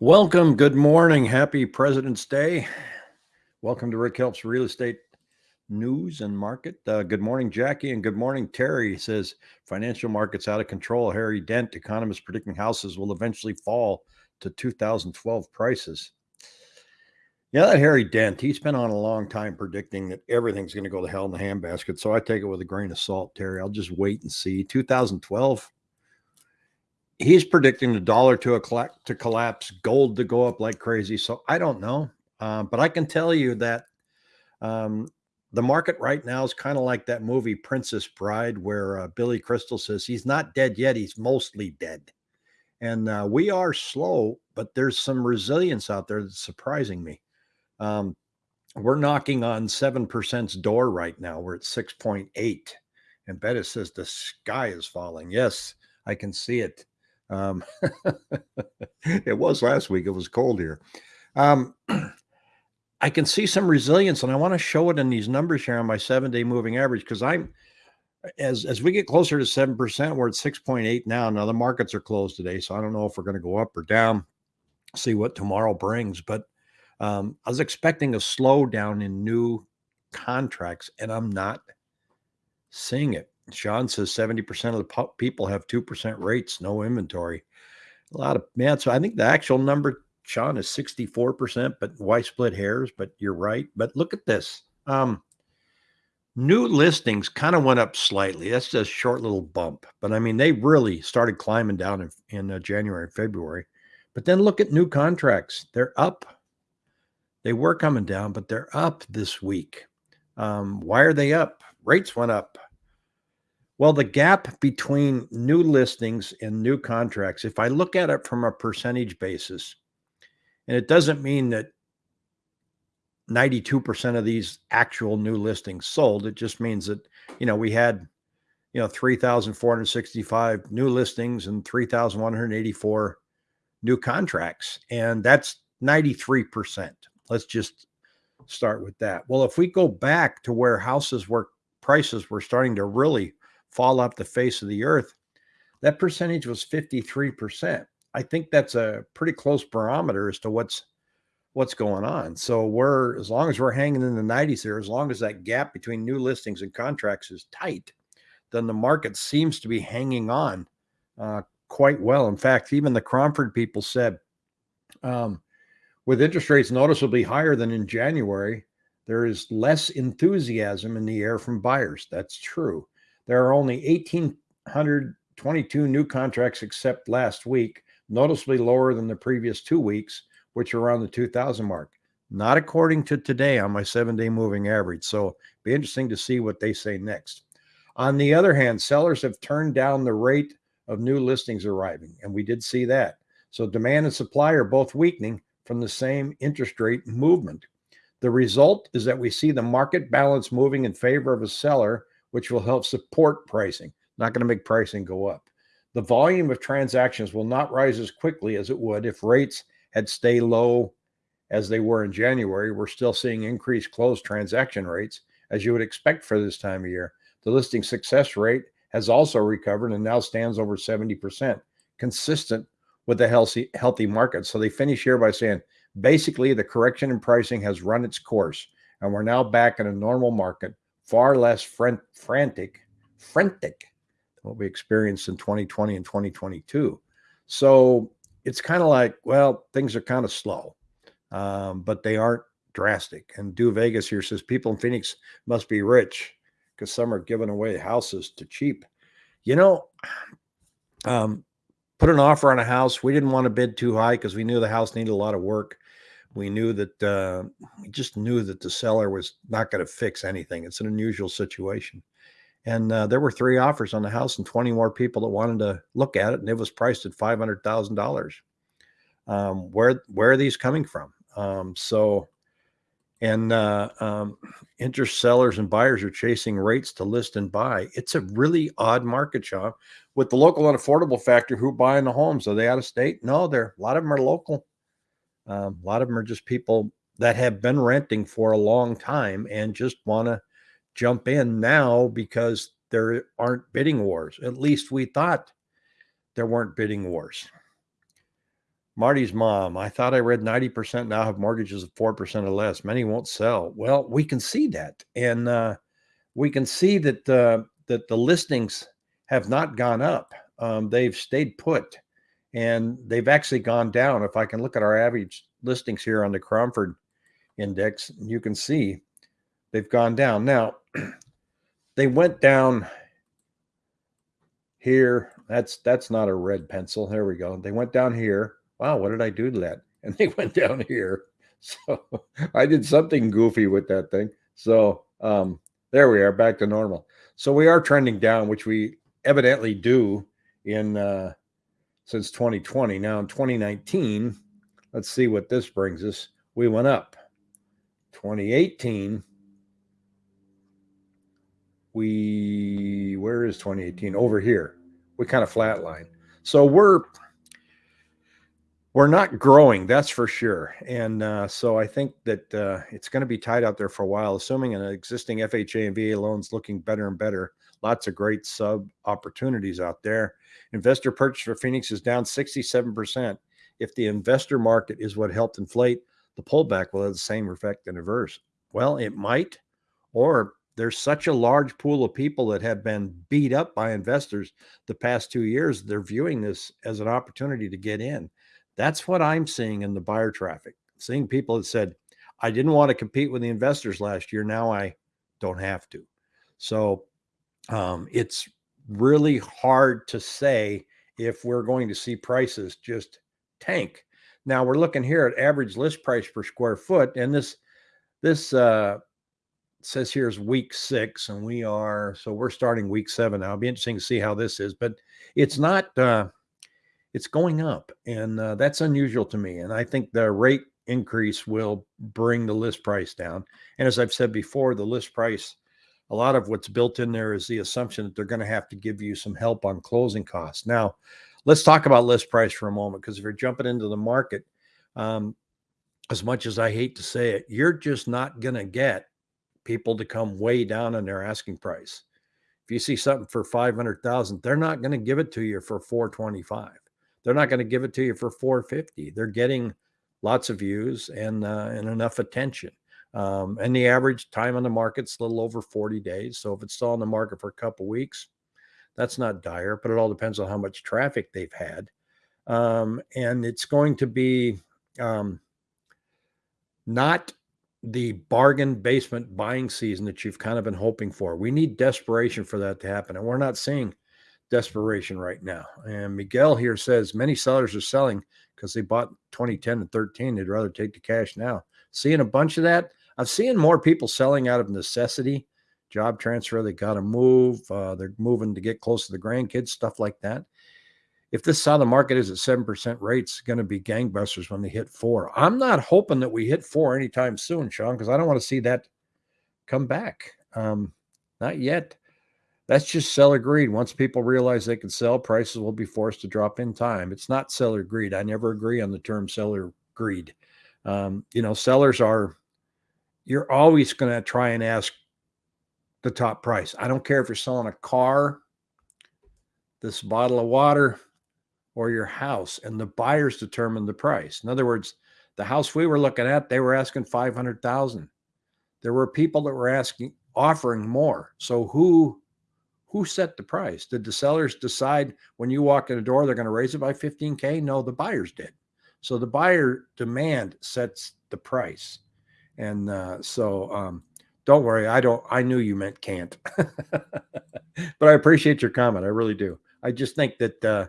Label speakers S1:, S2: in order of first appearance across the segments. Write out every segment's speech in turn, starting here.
S1: Welcome. Good morning. Happy President's Day. Welcome to Rick Helps Real Estate News and Market. Uh, good morning, Jackie, and good morning, Terry. He says financial markets out of control. Harry Dent, economists predicting houses will eventually fall to 2012 prices. Yeah, that Harry Dent, he's been on a long time predicting that everything's going to go to hell in the handbasket. So I take it with a grain of salt, Terry. I'll just wait and see. 2012, he's predicting the dollar to a to collapse, gold to go up like crazy. So I don't know, uh, but I can tell you that um, the market right now is kind of like that movie Princess Bride, where uh, Billy Crystal says he's not dead yet; he's mostly dead. And uh, we are slow, but there's some resilience out there that's surprising me. Um, we're knocking on seven percent's door right now. We're at six point eight, and Bettis says the sky is falling. Yes, I can see it. Um, it was last week. It was cold here. Um, I can see some resilience, and I want to show it in these numbers here on my seven-day moving average because I'm as as we get closer to seven percent, we're at six point eight now. Now the markets are closed today, so I don't know if we're going to go up or down. See what tomorrow brings, but um, I was expecting a slowdown in new contracts, and I'm not seeing it. Sean says 70% of the people have 2% rates, no inventory. A lot of man. So I think the actual number, Sean, is 64%, but why split hairs? But you're right. But look at this. Um, new listings kind of went up slightly. That's just a short little bump. But I mean, they really started climbing down in, in uh, January February. But then look at new contracts. They're up. They were coming down, but they're up this week. Um, why are they up? Rates went up. Well, the gap between new listings and new contracts, if I look at it from a percentage basis, and it doesn't mean that 92% of these actual new listings sold, it just means that, you know, we had, you know, 3,465 new listings and 3,184 new contracts. And that's 93%. Let's just start with that. Well, if we go back to where houses were prices were starting to really fall off the face of the earth, that percentage was 53%. I think that's a pretty close barometer as to what's what's going on. So we're as long as we're hanging in the 90s here, as long as that gap between new listings and contracts is tight, then the market seems to be hanging on uh, quite well. In fact, even the Cromford people said, um, with interest rates noticeably higher than in January, there is less enthusiasm in the air from buyers. That's true. There are only 1,822 new contracts except last week, noticeably lower than the previous two weeks, which are around the 2,000 mark. Not according to today on my seven day moving average. So be interesting to see what they say next. On the other hand, sellers have turned down the rate of new listings arriving, and we did see that. So demand and supply are both weakening from the same interest rate movement. The result is that we see the market balance moving in favor of a seller which will help support pricing, not going to make pricing go up. The volume of transactions will not rise as quickly as it would if rates had stayed low as they were in January. We're still seeing increased closed transaction rates, as you would expect for this time of year. The listing success rate has also recovered and now stands over 70%, consistent with the healthy, healthy market. So they finish here by saying basically the correction in pricing has run its course, and we're now back in a normal market far less frantic, frantic than what we experienced in 2020 and 2022. So it's kind of like, well, things are kind of slow, um, but they aren't drastic. And Do Vegas here says people in Phoenix must be rich because some are giving away houses to cheap. You know, um, put an offer on a house. We didn't want to bid too high because we knew the house needed a lot of work we knew that uh, we just knew that the seller was not going to fix anything. It's an unusual situation. And uh, there were three offers on the house and 20 more people that wanted to look at it. And it was priced at $500,000. Um, where, where are these coming from? Um, so, and uh, um, interest sellers and buyers are chasing rates to list and buy. It's a really odd market, Sean. With the local and affordable factor, who buying the homes? Are they out of state? No, they're a lot of them are local. Um, a lot of them are just people that have been renting for a long time and just want to jump in now because there aren't bidding wars. At least we thought there weren't bidding wars. Marty's mom. I thought I read 90% now have mortgages of 4% or less. Many won't sell. Well, we can see that. And uh, we can see that uh, that the listings have not gone up. Um, they've stayed put and they've actually gone down. If I can look at our average listings here on the Cromford index, you can see they've gone down. Now, they went down here. That's that's not a red pencil. There we go. They went down here. Wow, what did I do to that? And they went down here. So I did something goofy with that thing. So um, there we are, back to normal. So we are trending down, which we evidently do in uh, since 2020. Now in 2019, let's see what this brings us. We went up. 2018, we where is 2018? Over here. We kind of flatline. So we're we're not growing, that's for sure. And uh, so I think that uh, it's going to be tied out there for a while, assuming an existing FHA and VA loans looking better and better. Lots of great sub opportunities out there. Investor purchase for Phoenix is down 67%. If the investor market is what helped inflate, the pullback will have the same effect in reverse. Well, it might, or there's such a large pool of people that have been beat up by investors the past two years. They're viewing this as an opportunity to get in. That's what I'm seeing in the buyer traffic. Seeing people that said, I didn't want to compete with the investors last year. Now I don't have to. So um, it's really hard to say if we're going to see prices just tank. Now we're looking here at average list price per square foot, and this this uh, says here is week six, and we are so we're starting week seven now. It'll be interesting to see how this is, but it's not. Uh, it's going up, and uh, that's unusual to me. And I think the rate increase will bring the list price down. And as I've said before, the list price, a lot of what's built in there is the assumption that they're going to have to give you some help on closing costs. Now, let's talk about list price for a moment because if you're jumping into the market, um, as much as I hate to say it, you're just not going to get people to come way down on their asking price. If you see something for 500,000, they're not going to give it to you for 425 they're not going to give it to you for 450 they're getting lots of views and uh, and enough attention um, and the average time on the market's a little over 40 days so if it's still on the market for a couple weeks that's not dire but it all depends on how much traffic they've had um, and it's going to be um, not the bargain basement buying season that you've kind of been hoping for. We need desperation for that to happen. And we're not seeing desperation right now. And Miguel here says many sellers are selling because they bought 2010 and 13. They'd rather take the cash now. Seeing a bunch of that. I'm seeing more people selling out of necessity, job transfer. They got to move. Uh, they're moving to get close to the grandkids, stuff like that. If this side of the market is at 7% rates, going to be gangbusters when they hit four. I'm not hoping that we hit four anytime soon, Sean, because I don't want to see that come back. Um, not yet. That's just seller greed. Once people realize they can sell, prices will be forced to drop in time. It's not seller greed. I never agree on the term seller greed. Um, you know, sellers are, you're always going to try and ask the top price. I don't care if you're selling a car, this bottle of water, or your house, and the buyers determine the price. In other words, the house we were looking at, they were asking 500,000. There were people that were asking, offering more. So who who set the price? Did the sellers decide when you walk in the door they're going to raise it by 15K? No, the buyers did. So the buyer demand sets the price. And uh, so um, don't worry. I don't, I knew you meant can't, but I appreciate your comment. I really do. I just think that, uh,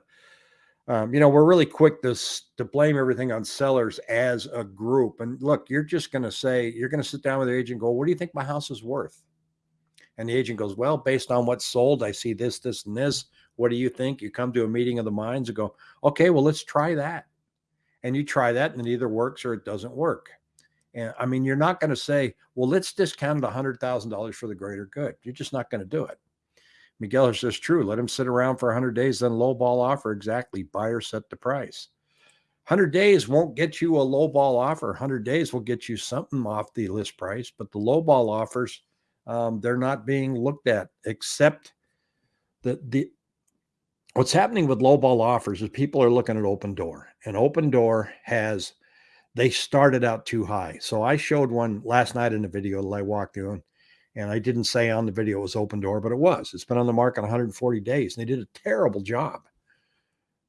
S1: um, you know, we're really quick to, to blame everything on sellers as a group. And look, you're just going to say, you're going to sit down with the agent go, what do you think my house is worth? And the agent goes, Well, based on what's sold, I see this, this, and this. What do you think? You come to a meeting of the minds and go, Okay, well, let's try that. And you try that, and it either works or it doesn't work. And I mean, you're not going to say, Well, let's discount it $100,000 for the greater good. You're just not going to do it. Miguel is just true. Let him sit around for 100 days, then low ball offer. Exactly. Buyer set the price. 100 days won't get you a low ball offer. 100 days will get you something off the list price, but the low ball offers um, they're not being looked at except the the what's happening with low ball offers is people are looking at Opendoor, and Opendoor has they started out too high. So I showed one last night in the video that I walked through, and I didn't say on the video it was Opendoor, but it was. It's been on the market 140 days, and they did a terrible job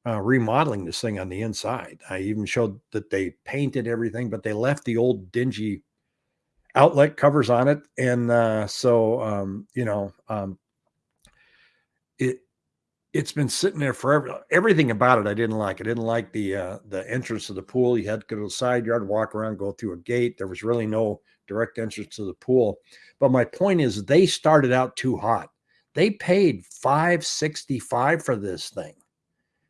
S1: uh, remodeling this thing on the inside. I even showed that they painted everything, but they left the old dingy outlet covers on it, and uh, so um, you know, um, it it's been sitting there forever. Everything about it I didn't like. I didn't like the uh, the entrance to the pool. You had to go to the side yard, walk around, go through a gate. There was really no direct entrance to the pool. But my point is, they started out too hot. They paid five sixty five for this thing,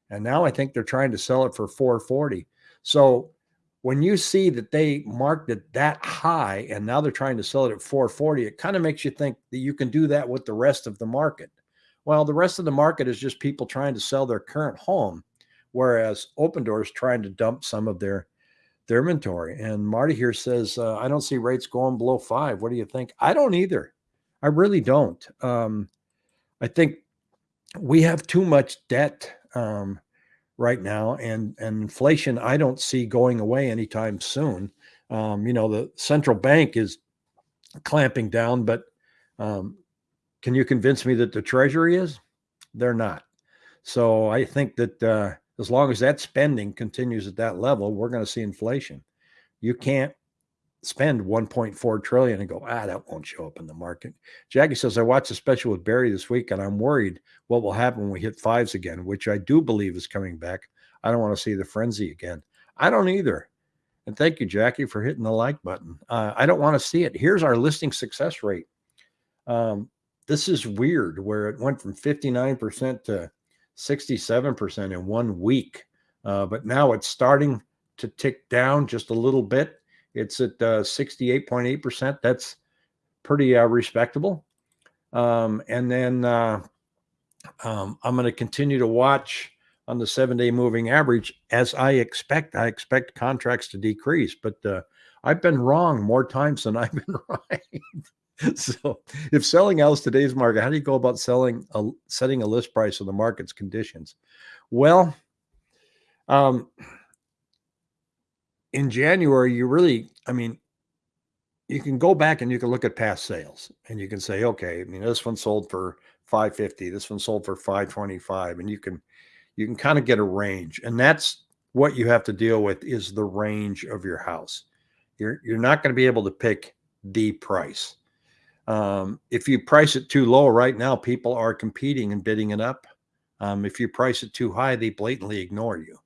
S1: and now I think they're trying to sell it for four forty. So when you see that they marked it that high and now they're trying to sell it at 440 it kind of makes you think that you can do that with the rest of the market well, the rest of the market is just people trying to sell their current home, whereas Opendoor is trying to dump some of their their inventory. And Marty here says, uh, I don't see rates going below five. What do you think? I don't either. I really don't. Um, I think we have too much debt um, right now, and and inflation. I don't see going away anytime soon. Um, you know, the central bank is clamping down, but um, can you convince me that the Treasury is? They're not. So I think that uh, as long as that spending continues at that level, we're going to see inflation. You can't spend 1.4 trillion and go, ah, that won't show up in the market. Jackie says, I watched a special with Barry this week and I'm worried what will happen when we hit fives again, which I do believe is coming back. I don't want to see the frenzy again. I don't either. And thank you, Jackie, for hitting the like button. Uh, I don't want to see it. Here's our listing success rate. Um, this is weird where it went from 59% to 67% in one week. Uh, but now it's starting to tick down just a little bit. It's at uh, 68.8%. That's pretty uh, respectable. Um, and then uh, um, I'm going to continue to watch on the seven day moving average as I expect. I expect contracts to decrease, but uh, I've been wrong more times than I've been right. so if selling out today's market, how do you go about selling a setting a list price on the market's conditions? Well, um, in January, you really, I mean, you can go back and you can look at past sales and you can say, okay, I mean, this one sold for 550, this one sold for 525, and you can you can kind of get a range. And that's what you have to deal with is the range of your house. You're you're not going to be able to pick the price. Um, if you price it too low right now, people are competing and bidding it up. Um, if you price it too high, they blatantly ignore you.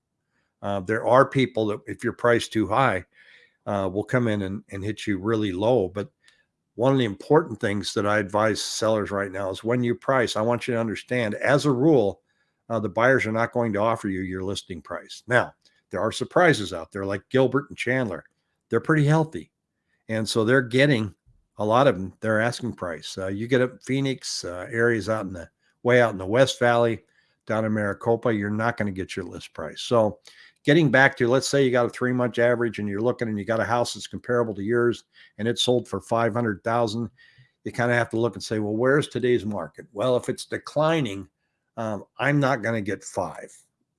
S1: Uh, there are people that, if you're priced too high, uh, will come in and, and hit you really low. But one of the important things that I advise sellers right now is when you price, I want you to understand, as a rule, uh, the buyers are not going to offer you your listing price. Now, there are surprises out there like Gilbert and Chandler. They're pretty healthy. And so they're getting a lot of them they're asking price. Uh, you get up Phoenix uh, areas out in the way out in the West Valley, down in Maricopa, you're not going to get your list price. So, getting back to let's say you got a three month average and you're looking and you got a house that's comparable to yours and it sold for five hundred thousand, you kind of have to look and say, well, where's today's market? Well, if it's declining, um, I'm not going to get five.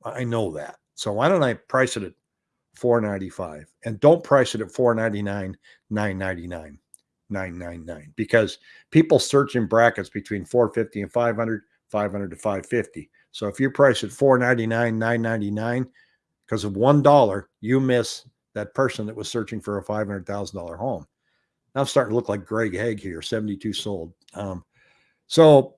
S1: I know that. So why don't I price it at 495 and don't price it at 499 999 999 because people search in brackets between 450 and 500, 500 to 550. So if you price at 499, 999 because of $1, you miss that person that was searching for a $500,000 home. Now I'm starting to look like Greg Hague here, 72 sold. Um, so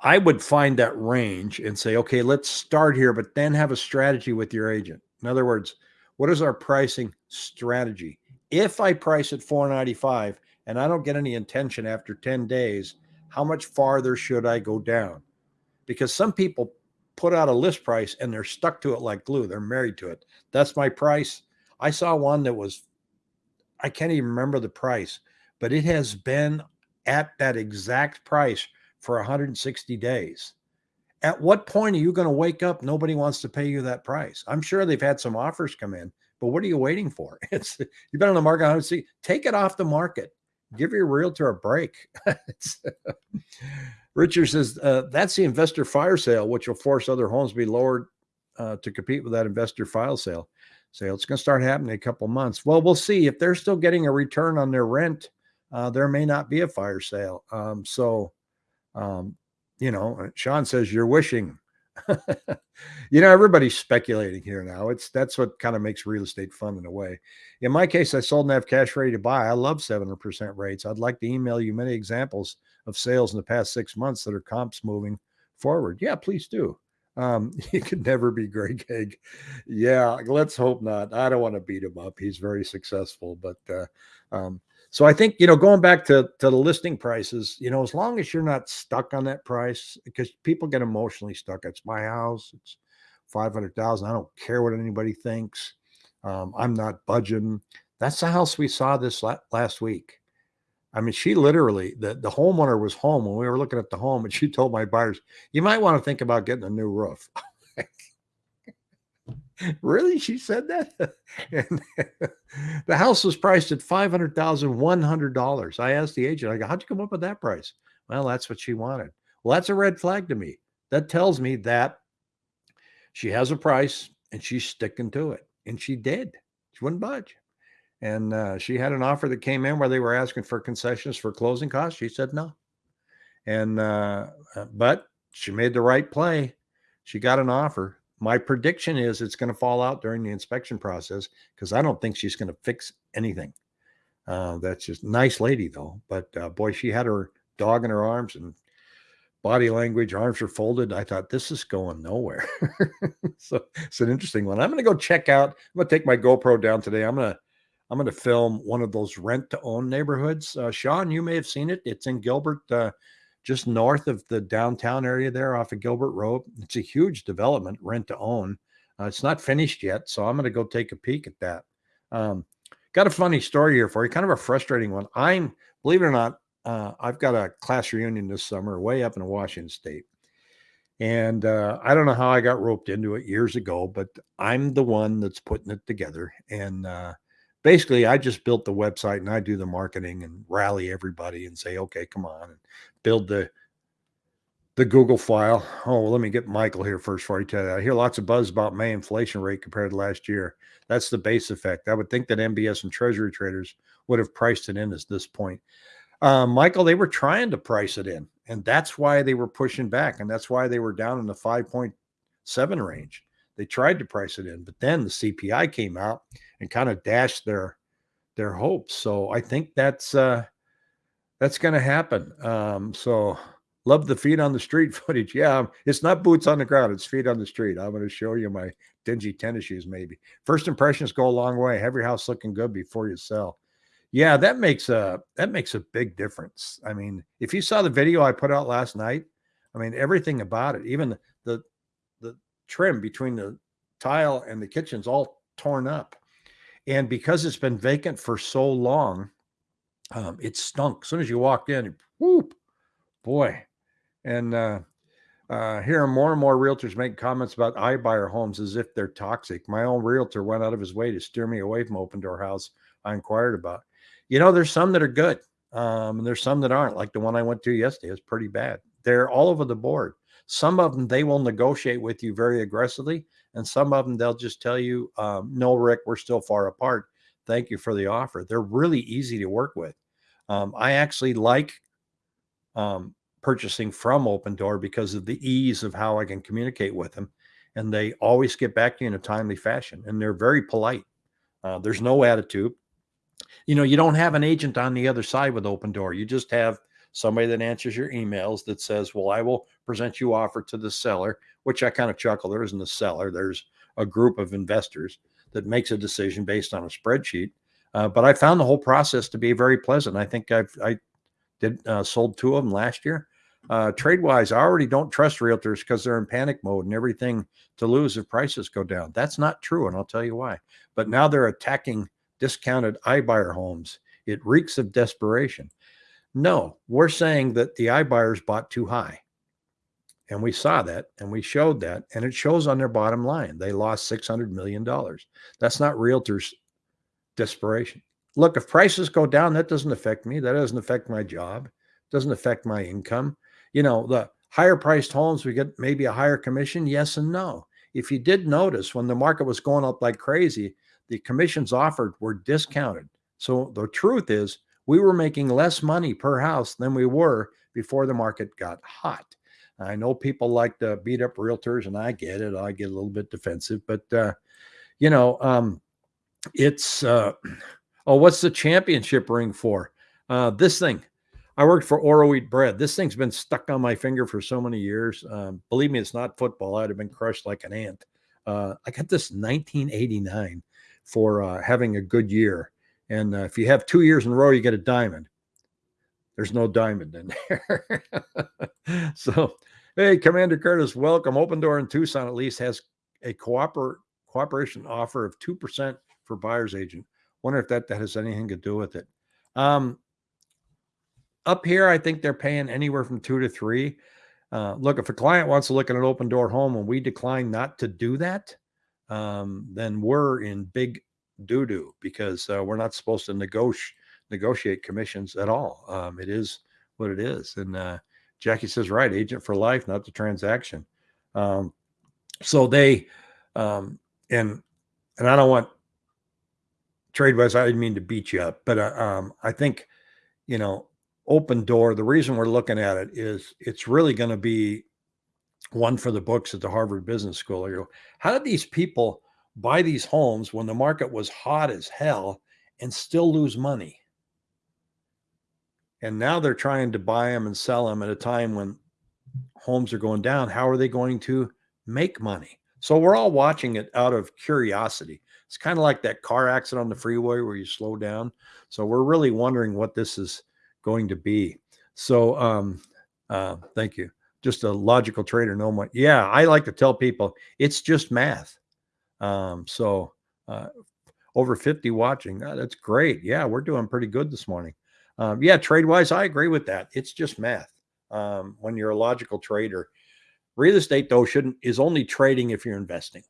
S1: I would find that range and say, okay, let's start here, but then have a strategy with your agent. In other words, what is our pricing strategy? If I price at 495 and I don't get any intention after 10 days, how much farther should I go down? Because some people put out a list price and they're stuck to it like glue. They're married to it. That's my price. I saw one that was, I can't even remember the price, but it has been at that exact price for 160 days. At what point are you going to wake up? Nobody wants to pay you that price. I'm sure they've had some offers come in, but what are you waiting for? It's you've been on the market. I see. Take it off the market. Give your realtor a break. Richard says uh, that's the investor fire sale, which will force other homes to be lowered uh, to compete with that investor file sale. Sale. It's going to start happening in a couple months. Well, we'll see if they're still getting a return on their rent. Uh, there may not be a fire sale. Um, so, um, you know, Sean says you're wishing. you know, everybody's speculating here now. It's that's what kind of makes real estate fun in a way. In my case, I sold and have cash ready to buy. I love 7% rates. I'd like to email you many examples of sales in the past six months that are comps moving forward. Yeah, please do. Um, he could never be Greg Hague. Yeah, let's hope not. I don't want to beat him up. He's very successful, but uh, um, so I think you know, going back to to the listing prices, you know, as long as you're not stuck on that price, because people get emotionally stuck. It's my house. It's five hundred thousand. I don't care what anybody thinks. Um, I'm not budging. That's the house we saw this la- last week. I mean, she literally the the homeowner was home when we were looking at the home, and she told my buyers, "You might want to think about getting a new roof." really? She said that? and the house was priced at five hundred thousand one hundred dollars. I asked the agent, I go, "How'd you come up with that price?" Well, that's what she wanted. Well, that's a red flag to me. That tells me that she has a price and she's sticking to it, and she did. She wouldn't budge. And uh, she had an offer that came in where they were asking for concessions for closing costs. She said no. And, uh, uh but she made the right play. She got an offer. My prediction is it's going to fall out during the inspection process because I don't think she's going to fix anything. Uh, that's just nice lady though. But uh, boy, she had her dog in her arms and body language, arms are folded. I thought this is going nowhere. so it's an interesting one. I'm going to go check out. I'm going to take my GoPro down today. I'm going to I'm going to film one of those rent to own neighborhoods. Uh, Sean, you may have seen it. It's in Gilbert, uh, just north of the downtown area there off of Gilbert Road. It's a huge development, rent to own. Uh, it's not finished yet, so I'm going to go take a peek at that. Um, got a funny story here for you, kind of a frustrating one. I'm, believe it or not, uh, I've got a class reunion this summer way up in Washington State. And uh, I don't know how I got roped into it years ago, but I'm the one that's putting it together. And uh, basically I just built the website and I do the marketing and rally everybody and say, okay, come on and build the the Google file. Oh, well, let me get Michael here first before I tell you. I hear lots of buzz about May inflation rate compared to last year. That's the base effect. I would think that MBS and Treasury traders would have priced it in at this point. Uh, Michael, they were trying to price it in, and that's why they were pushing back, and that's why they were down in the 5.7 range. They tried to price it in, but then the CPI came out and kind of dashed their their hopes. So I think that's uh, that's going to happen. Um, so love the feet on the street footage. Yeah, it's not boots on the ground; it's feet on the street. I'm going to show you my dingy tennis shoes. Maybe first impressions go a long way. Have your house looking good before you sell. Yeah, that makes a that makes a big difference. I mean, if you saw the video I put out last night, I mean everything about it, even the, the trim between the tile and the kitchen's all torn up. And because it's been vacant for so long, um, it stunk. As soon as you walked in, whoop, boy. And uh, uh, hearing more and more realtors make comments about iBuyer homes as if they're toxic. My own realtor went out of his way to steer me away from Opendoor House I inquired about. You know, there's some that are good, um, and there's some that aren't. Like the one I went to yesterday is pretty bad. They're all over the board. Some of them they will negotiate with you very aggressively, and some of them, they'll just tell you, um, no, Rick, we're still far apart. Thank you for the offer. They're really easy to work with. Um, I actually like um, purchasing from Opendoor because of the ease of how I can communicate with them. And they always get back to you in a timely fashion. And they're very polite. Uh, there's no attitude. You know, you don't have an agent on the other side with Opendoor. You just have somebody that answers your emails that says, Well, I will present you offer to the seller, which I kind of chuckle. There isn't a seller, there's a group of investors that makes a decision based on a spreadsheet. Uh, but I found the whole process to be very pleasant. I think I've I did uh, sold two of them last year. Uh, trade wise, I already don't trust realtors because they're in panic mode and everything to lose if prices go down. That's not true, and I'll tell you why. But now they're attacking discounted iBuyer homes. It reeks of desperation. No, we're saying that the iBuyers bought too high. And we saw that and we showed that, and it shows on their bottom line. They lost $600 million. That's not realtors' desperation. Look, if prices go down, that doesn't affect me. That doesn't affect my job, doesn't affect my income. you know, the higher priced homes, we get maybe a higher commission. Yes and no. If you did notice when the market was going up like crazy, the commissions offered were discounted. So the truth is, we were making less money per house than we were before the market got hot. I know people like to beat up realtors, and I get it. I get a little bit defensive, but uh, you know, um, it's uh, oh, what's the championship ring for? Uh, this thing. I worked for Oroweat Bread. This thing's been stuck on my finger for so many years. Um, believe me, it's not football. I'd have been crushed like an ant. Uh, I got this 1989 for uh, having a good year. And uh, if you have two years in a row, you get a diamond. There's no diamond in there. so, hey, Commander Curtis, welcome. Opendoor in Tucson at least has a cooper- cooperation offer of 2% for buyer's agent. Wonder if that, that has anything to do with it. Um, up here, I think they're paying anywhere from two to three. Uh, look, if a client wants to look at an Opendoor home and we decline not to do that, um, then we're in big doo doo because uh, we're not supposed to negotiate negotiate commissions at all. Um, it is what it is. And uh, Jackie says, right, agent for life, not the transaction. Um, so they, um, and and I don't want trade wise. I didn't mean to beat you up, but uh, um, I think you know, Opendoor. The reason we're looking at it is it's really going to be one for the books at the Harvard Business School. How did these people buy these homes when the market was hot as hell and still lose money? And now they're trying to buy them and sell them at a time when homes are going down. How are they going to make money? So we're all watching it out of curiosity. It's kind of like that car accident on the freeway where you slow down. So we're really wondering what this is going to be. So um, uh, thank you just a logical trader no what yeah i like to tell people it's just math um, so uh, over 50 watching oh, that's great yeah we're doing pretty good this morning um, yeah trade wise i agree with that it's just math um, when you're a logical trader real estate though shouldn't is only trading if you're investing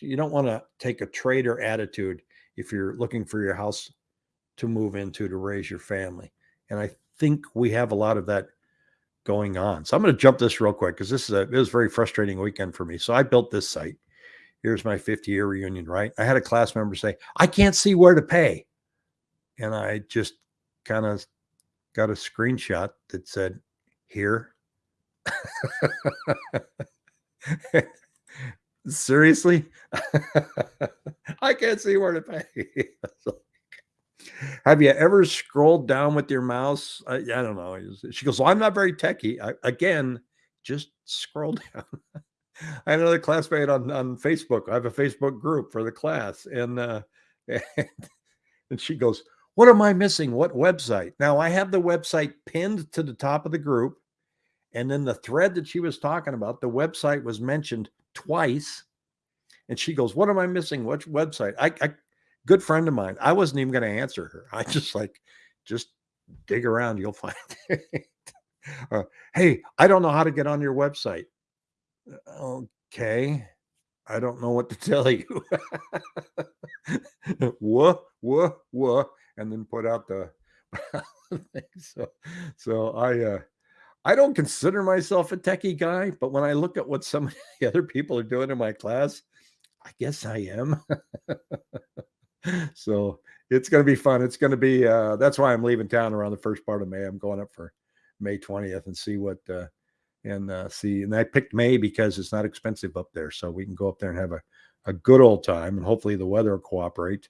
S1: you don't want to take a trader attitude if you're looking for your house to move into to raise your family and i think we have a lot of that going on. So I'm going to jump this real quick because this is a it was a very frustrating weekend for me. So I built this site. Here's my 50 year reunion, right? I had a class member say, I can't see where to pay. And I just kind of got a screenshot that said, Here. Seriously? I can't see where to pay. Have you ever scrolled down with your mouse? I, I don't know. She goes, well, I'm not very techy. I, again, just scroll down. I had another classmate on, on Facebook. I have a Facebook group for the class. And, uh, and, she goes, What am I missing? What website? Now, I have the website pinned to the top of the group. And then the thread that she was talking about, the website was mentioned twice. And she goes, What am I missing? Which website? I, I good friend of mine. I wasn't even going to answer her. I just like, just dig around, you'll find it. uh, hey, I don't know how to get on your website. Okay. I don't know what to tell you. whoa, whoa, whoa, and then put out the so so I uh I don't consider myself a techie guy, but when I look at what some of the other people are doing in my class, I guess I am so it's going to be fun. It's going to be, uh, that's why I'm leaving town around the first part of May. I'm going up for May 20th and see what, uh, and uh, see. And I picked May because it's not expensive up there. So we can go up there and have a, a good old time and hopefully the weather will cooperate.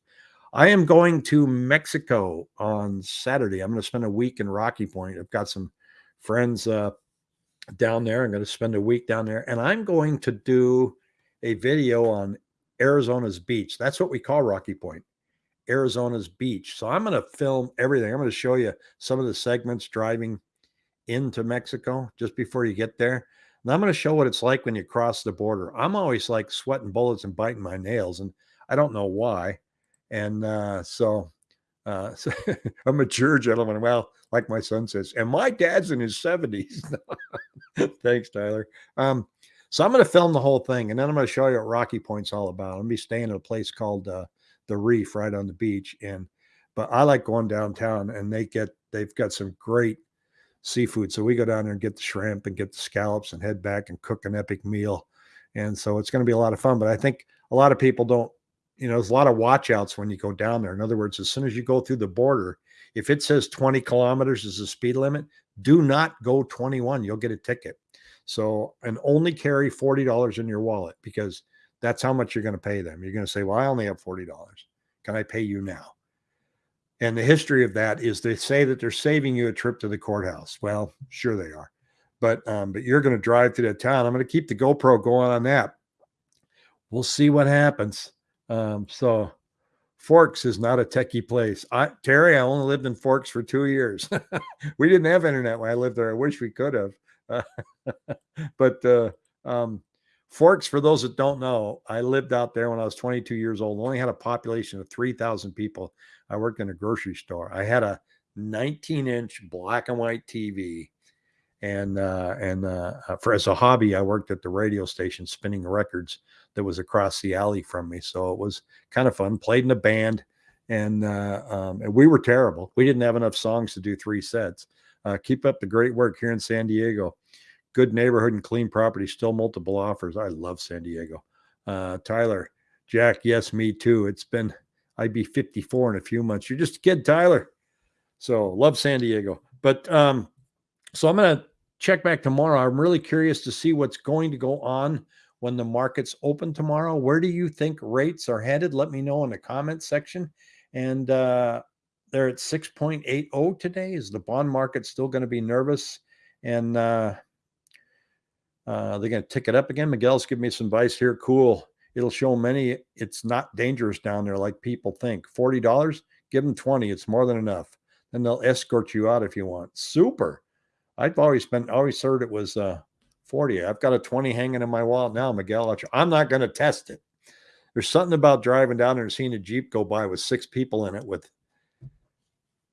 S1: I am going to Mexico on Saturday. I'm going to spend a week in Rocky Point. I've got some friends uh, down there. I'm going to spend a week down there and I'm going to do a video on Arizona's beach. That's what we call Rocky Point, Arizona's beach. So I'm going to film everything. I'm going to show you some of the segments driving into Mexico just before you get there. And I'm going to show what it's like when you cross the border. I'm always like sweating bullets and biting my nails, and I don't know why. And uh, so, uh, so a mature gentleman, well, like my son says, and my dad's in his 70s. Thanks, Tyler. Um, so I'm going to film the whole thing, and then I'm going to show you what Rocky Point's all about. I'm going to be staying at a place called uh, the Reef right on the beach, and but I like going downtown, and they get they've got some great seafood. So we go down there and get the shrimp and get the scallops and head back and cook an epic meal. And so it's going to be a lot of fun. But I think a lot of people don't, you know, there's a lot of watch outs when you go down there. In other words, as soon as you go through the border, if it says 20 kilometers is the speed limit, do not go 21. You'll get a ticket. So, and only carry $40 in your wallet because that's how much you're going to pay them. You're going to say, well, I only have $40. Can I pay you now? And the history of that is they say that they're saving you a trip to the courthouse. Well, sure they are. But um, but you're going to drive to that town. I'm going to keep the GoPro going on that. We'll see what happens. Um, so Forks is not a techie place. I, Terry, I only lived in Forks for two years. we didn't have internet when I lived there. I wish we could have. Uh, but uh, um, Forks, for those that don't know, I lived out there when I was 22 years old. Only had a population of 3,000 people. I worked in a grocery store. I had a 19 inch black and white TV. And uh, and uh, for as a hobby, I worked at the radio station spinning records that was across the alley from me. So it was kind of fun. Played in a band, and, uh, um, and we were terrible. We didn't have enough songs to do three sets. Uh, keep up the great work here in San Diego. Good neighborhood and clean property. Still multiple offers. I love San Diego. Uh, Tyler, Jack, yes, me too. It's been I'd be 54 in a few months. You're just a kid, Tyler. So love San Diego. But um, so I'm gonna check back tomorrow. I'm really curious to see what's going to go on when the markets open tomorrow. Where do you think rates are headed? Let me know in the comments section. And uh, they're at 6.80 today. Is the bond market still going to be nervous? And uh, uh, they're going to tick it up again. Miguel's giving me some advice here. Cool. It'll show many it's not dangerous down there like people think. $40, give them 20. It's more than enough. Then they'll escort you out if you want. Super. I've always been always heard it was uh 40. I've got a 20 hanging in my wallet now, Miguel. I'm not going to test it. There's something about driving down there and seeing a Jeep go by with six people in it with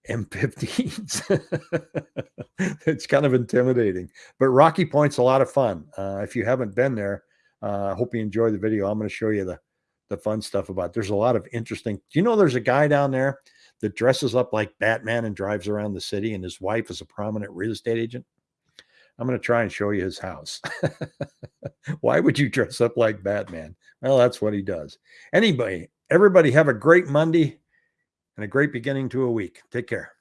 S1: M15s. it's kind of intimidating, but Rocky Point's a lot of fun. Uh, if you haven't been there, uh, I uh, hope you enjoy the video. I'm going to show you the, the fun stuff about it. There's a lot of interesting. Do you know there's a guy down there that dresses up like Batman and drives around the city, and his wife is a prominent real estate agent? I'm going to try and show you his house. Why would you dress up like Batman? Well, that's what he does. Anyway, everybody have a great Monday and a great beginning to a week. Take care.